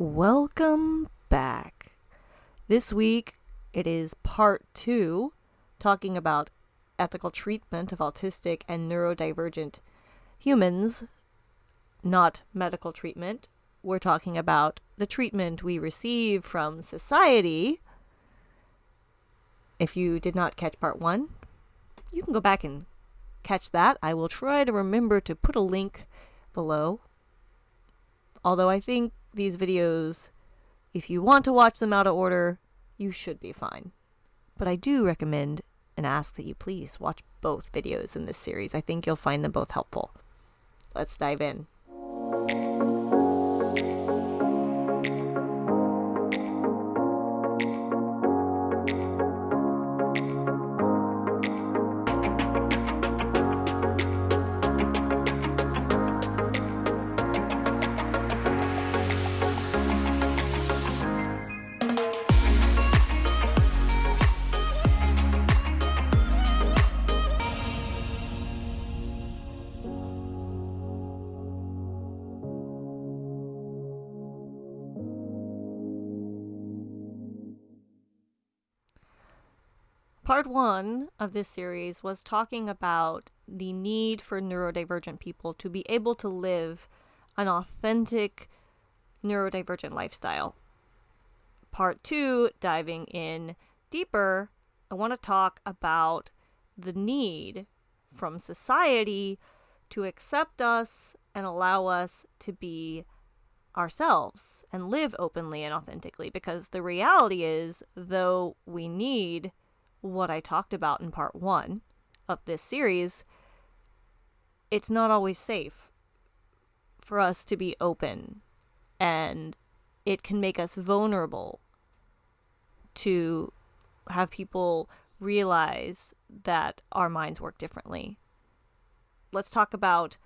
Welcome back. This week it is part two, talking about ethical treatment of autistic and neurodivergent humans, not medical treatment. We're talking about the treatment we receive from society. If you did not catch part one, you can go back and catch that. I will try to remember to put a link below. Although I think these videos, if you want to watch them out of order, you should be fine. But I do recommend and ask that you please watch both videos in this series. I think you'll find them both helpful. Let's dive in. Part one of this series was talking about the need for neurodivergent people to be able to live an authentic neurodivergent lifestyle. Part two, diving in deeper, I want to talk about the need from society to accept us and allow us to be ourselves and live openly and authentically because the reality is, though we need what I talked about in part one of this series, it's not always safe for us to be open and it can make us vulnerable to have people realize that our minds work differently. Let's talk about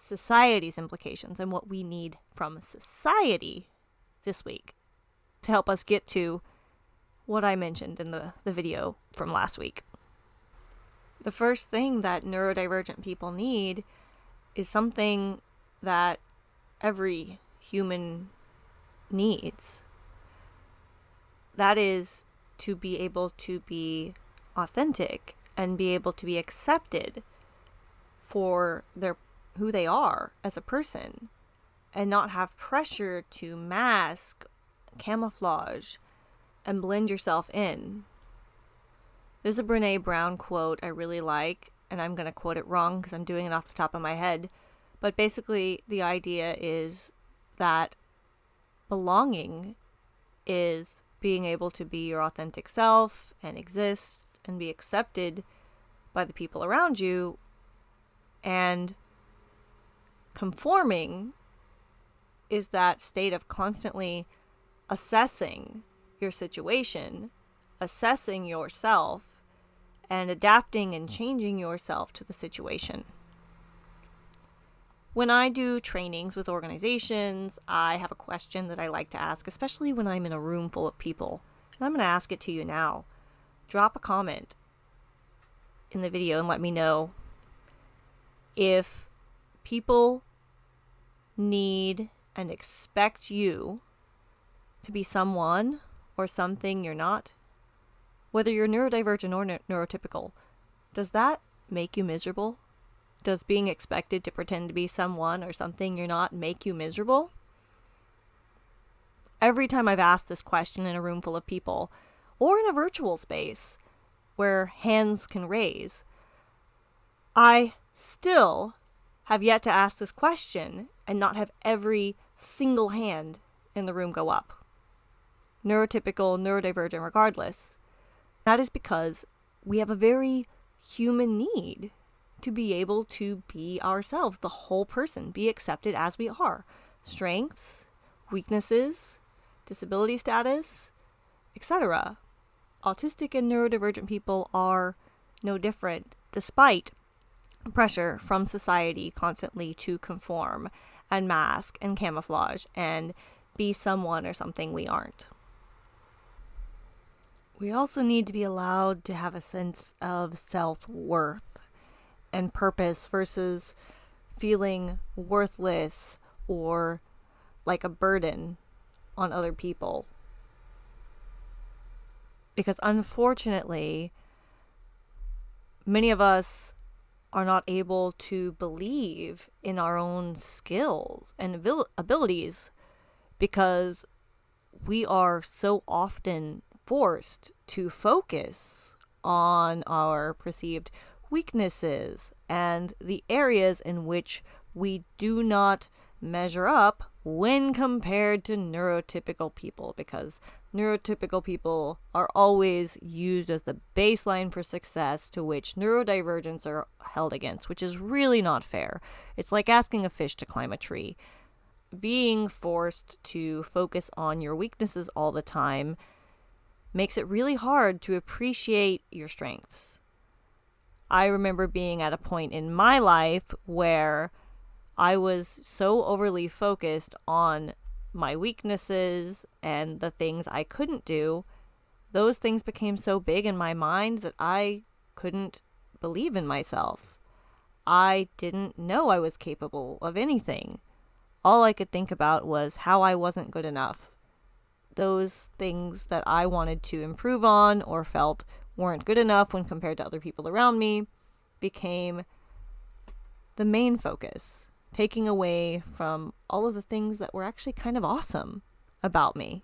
society's implications and what we need from society this week to help us get to what I mentioned in the, the video from last week. The first thing that neurodivergent people need is something that every human needs. That is to be able to be authentic and be able to be accepted for their who they are as a person and not have pressure to mask, camouflage, and blend yourself in. There's a Brene Brown quote I really like, and I'm going to quote it wrong because I'm doing it off the top of my head. But basically, the idea is that belonging is being able to be your authentic self and exist and be accepted by the people around you. And conforming is that state of constantly assessing your situation, assessing yourself, and adapting and changing yourself to the situation. When I do trainings with organizations, I have a question that I like to ask, especially when I'm in a room full of people. And I'm going to ask it to you now. Drop a comment in the video and let me know if people need and expect you to be someone or something you're not, whether you're neurodivergent or ne- neurotypical, does that make you miserable? Does being expected to pretend to be someone or something you're not make you miserable? Every time I've asked this question in a room full of people, or in a virtual space where hands can raise, I still have yet to ask this question and not have every single hand in the room go up neurotypical, neurodivergent, regardless. That is because we have a very human need to be able to be ourselves, the whole person, be accepted as we are. Strengths, weaknesses, disability status, etc. Autistic and neurodivergent people are no different, despite pressure from society constantly to conform and mask and camouflage and be someone or something we aren't. We also need to be allowed to have a sense of self worth and purpose versus feeling worthless or like a burden on other people. Because unfortunately, many of us are not able to believe in our own skills and abil- abilities because we are so often forced to focus on our perceived weaknesses and the areas in which we do not measure up when compared to neurotypical people because neurotypical people are always used as the baseline for success to which neurodivergents are held against, which is really not fair. It's like asking a fish to climb a tree. Being forced to focus on your weaknesses all the time makes it really hard to appreciate your strengths. I remember being at a point in my life where I was so overly focused on my weaknesses and the things I couldn't do. Those things became so big in my mind that I couldn't believe in myself. I didn't know I was capable of anything. All I could think about was how I wasn't good enough. Those things that I wanted to improve on or felt weren't good enough when compared to other people around me became the main focus taking away from all of the things that were actually kind of awesome about me.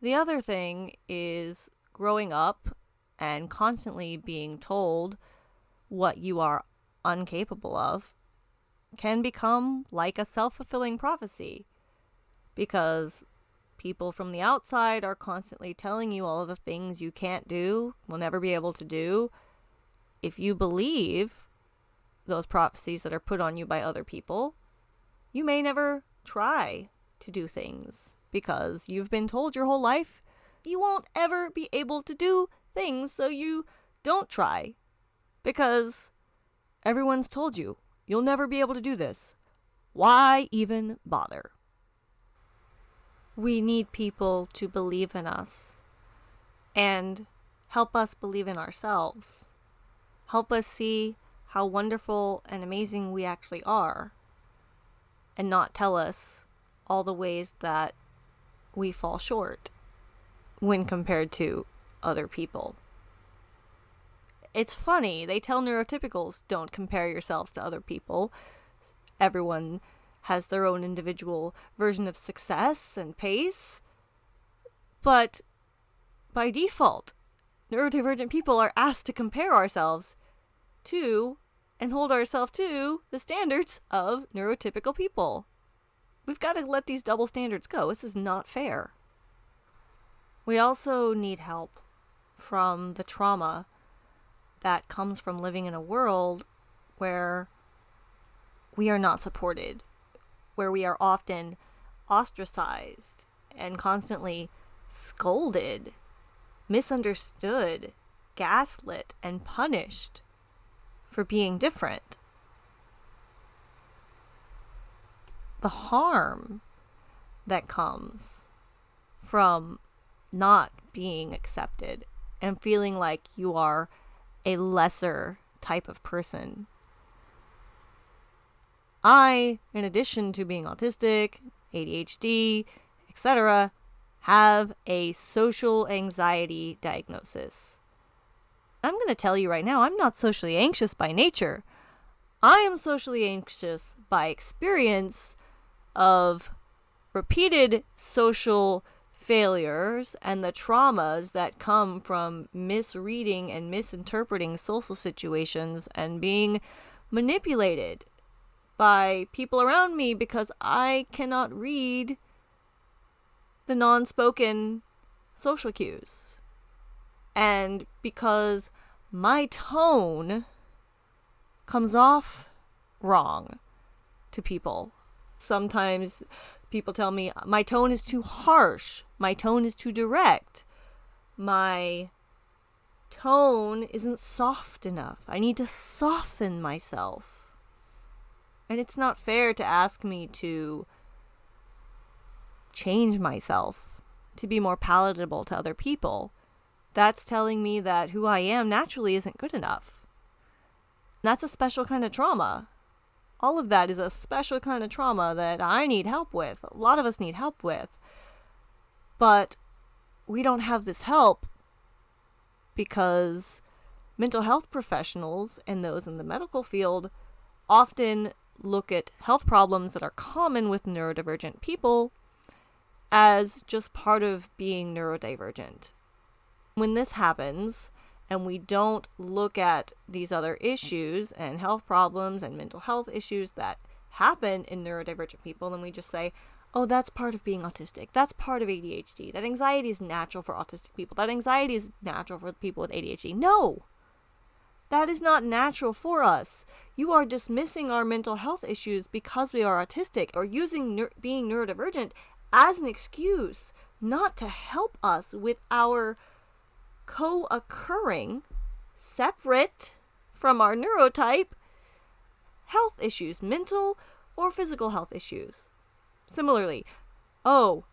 The other thing is growing up and constantly being told what you are incapable of can become like a self fulfilling prophecy because people from the outside are constantly telling you all the things you can't do, will never be able to do. If you believe those prophecies that are put on you by other people, you may never try to do things because you've been told your whole life you won't ever be able to do things, so you don't try because everyone's told you you'll never be able to do this. Why even bother? We need people to believe in us and help us believe in ourselves. Help us see how wonderful and amazing we actually are and not tell us all the ways that we fall short when compared to other people. It's funny, they tell neurotypicals don't compare yourselves to other people. Everyone has their own individual version of success and pace. But by default, neurodivergent people are asked to compare ourselves to and hold ourselves to the standards of neurotypical people. We've got to let these double standards go. This is not fair. We also need help from the trauma that comes from living in a world where we are not supported, where we are often ostracized and constantly scolded, misunderstood, gaslit, and punished for being different. The harm that comes from not being accepted and feeling like you are a lesser type of person. I, in addition to being autistic, ADHD, etc., have a social anxiety diagnosis. I'm going to tell you right now, I'm not socially anxious by nature. I am socially anxious by experience of repeated social failures and the traumas that come from misreading and misinterpreting social situations and being manipulated by people around me because I cannot read the non spoken social cues and because my tone comes off wrong to people. Sometimes people tell me my tone is too harsh, my tone is too direct, my tone isn't soft enough. I need to soften myself. And it's not fair to ask me to change myself to be more palatable to other people that's telling me that who I am naturally isn't good enough. That's a special kind of trauma. All of that is a special kind of trauma that I need help with. A lot of us need help with. But we don't have this help because mental health professionals and those in the medical field often look at health problems that are common with neurodivergent people as just part of being neurodivergent. When this happens, and we don't look at these other issues and health problems and mental health issues that happen in neurodivergent people, then we just say, oh, that's part of being autistic. That's part of ADHD. That anxiety is natural for autistic people. That anxiety is natural for people with ADHD. No! That is not natural for us. You are dismissing our mental health issues because we are autistic or using being neurodivergent as an excuse not to help us with our co occurring, separate from our neurotype, health issues, mental or physical health issues. Similarly, oh,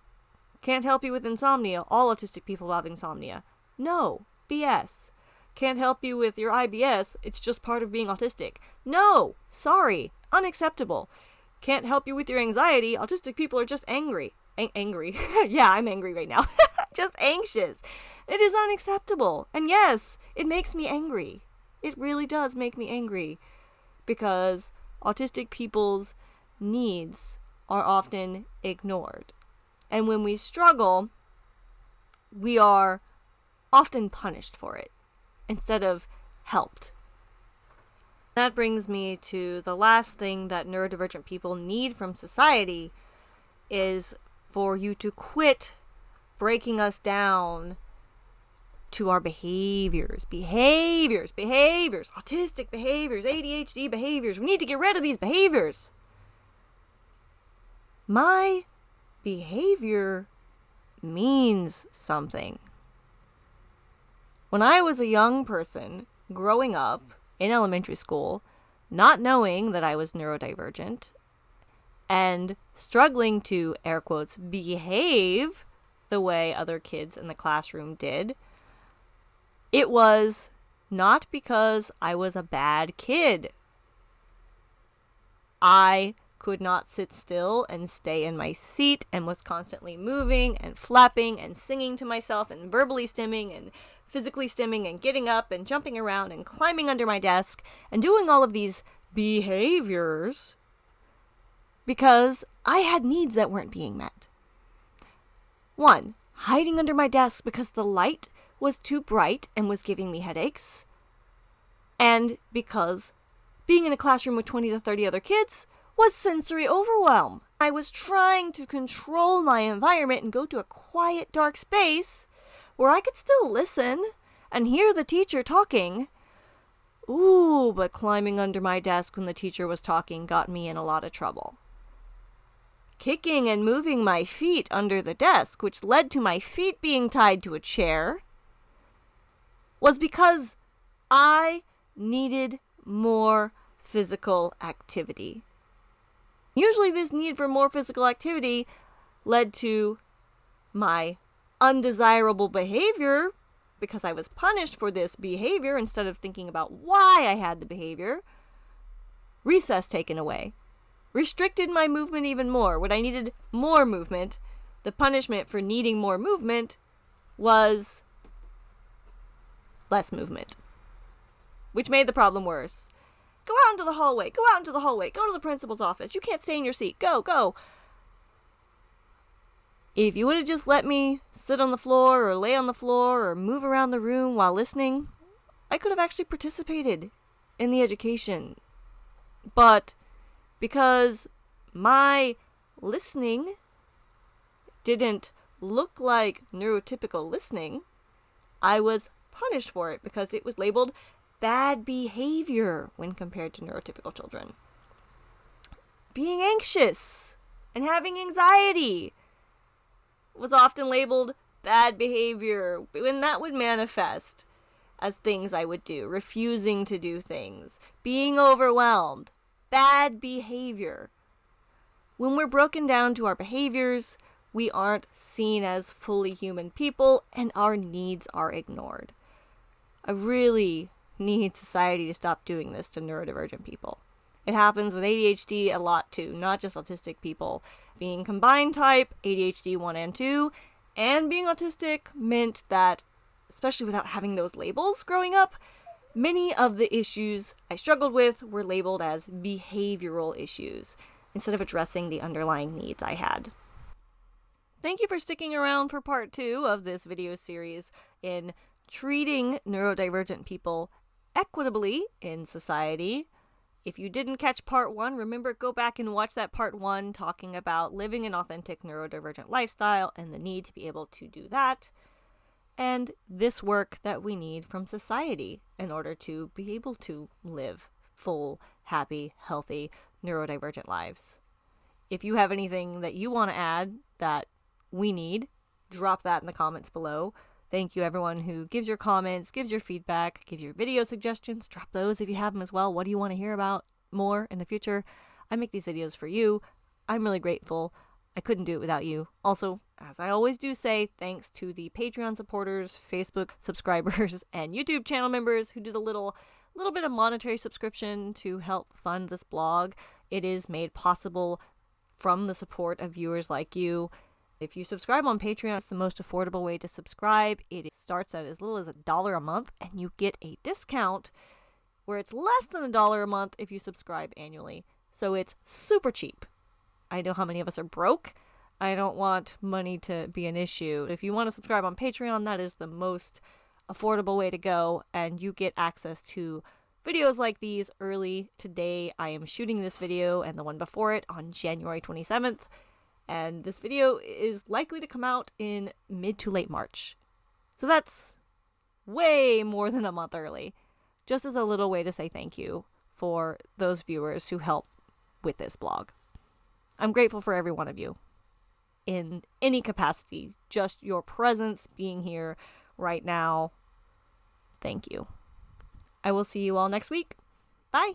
can't help you with insomnia. All autistic people have insomnia. No, BS. Can't help you with your IBS. It's just part of being autistic. No, sorry, unacceptable. Can't help you with your anxiety. Autistic people are just angry. Angry. yeah, I'm angry right now. just anxious. It is unacceptable. And yes, it makes me angry. It really does make me angry because autistic people's needs are often ignored. And when we struggle, we are often punished for it instead of helped. That brings me to the last thing that neurodivergent people need from society is for you to quit breaking us down to our behaviors, behaviors, behaviors, autistic behaviors, ADHD behaviors. We need to get rid of these behaviors. My behavior means something. When I was a young person growing up in elementary school, not knowing that I was neurodivergent and struggling to, air quotes, behave the way other kids in the classroom did, it was not because I was a bad kid. I could not sit still and stay in my seat and was constantly moving and flapping and singing to myself and verbally stimming and physically stimming and getting up and jumping around and climbing under my desk and doing all of these behaviors because I had needs that weren't being met. One, hiding under my desk because the light was too bright and was giving me headaches, and because being in a classroom with 20 to 30 other kids was sensory overwhelm. I was trying to control my environment and go to a quiet, dark space where I could still listen and hear the teacher talking. Ooh, but climbing under my desk when the teacher was talking got me in a lot of trouble kicking and moving my feet under the desk, which led to my feet being tied to a chair, was because I needed more physical activity. Usually, this need for more physical activity led to my undesirable behavior because I was punished for this behavior instead of thinking about why I had the behavior. Recess taken away restricted my movement even more. When I needed more movement, the punishment for needing more movement was less movement, which made the problem worse. Go out into the hallway. Go out into the hallway. Go to the principal's office. You can't stay in your seat. Go, go. If you would have just let me sit on the floor or lay on the floor or move around the room while listening, I could have actually participated in the education. But because my listening didn't look like neurotypical listening, I was punished for it because it was labeled bad behavior when compared to neurotypical children. Being anxious and having anxiety was often labeled bad behavior when that would manifest as things I would do, refusing to do things, being overwhelmed, bad behavior. When we're broken down to our behaviors, we aren't seen as fully human people and our needs are ignored. I really need society to stop doing this to neurodivergent people. It happens with ADHD a lot too, not just autistic people. Being combined type, ADHD 1 and 2, and being autistic meant that, especially without having those labels growing up, many of the issues I struggled with were labeled as behavioral issues instead of addressing the underlying needs I had. Thank you for sticking around for part two of this video series in treating neurodivergent people equitably in society. If you didn't catch part one, remember go back and watch that part one talking about living an authentic neurodivergent lifestyle and the need to be able to do that, and this work that we need from society in order to be able to live full, happy, healthy, neurodivergent lives. If you have anything that you want to add that we need, drop that in the comments below. Thank you, everyone who gives your comments, gives your feedback, gives your video suggestions. Drop those if you have them as well. What do you want to hear about more in the future? I make these videos for you. I'm really grateful. I couldn't do it without you. Also, as I always do say, thanks to the Patreon supporters, Facebook subscribers, and YouTube channel members who do the little little bit of monetary subscription to help fund this blog. It is made possible from the support of viewers like you. If you subscribe on Patreon, it's the most affordable way to subscribe. It starts at as little as a dollar a month, and you get a discount where it's less than a dollar a month if you subscribe annually. So it's super cheap. I know how many of us are broke. I don't want money to be an issue. If you want to subscribe on Patreon, that is the most affordable way to go, and you get access to videos like these early. Today, I am shooting this video and the one before it on January 27th and this video is likely to come out in mid to late March. So that's way more than a month early, just as a little way to say thank you for those viewers who help with this blog. I'm grateful for every one of you in any capacity, just your presence being here right now. Thank you. I will see you all next week. Bye.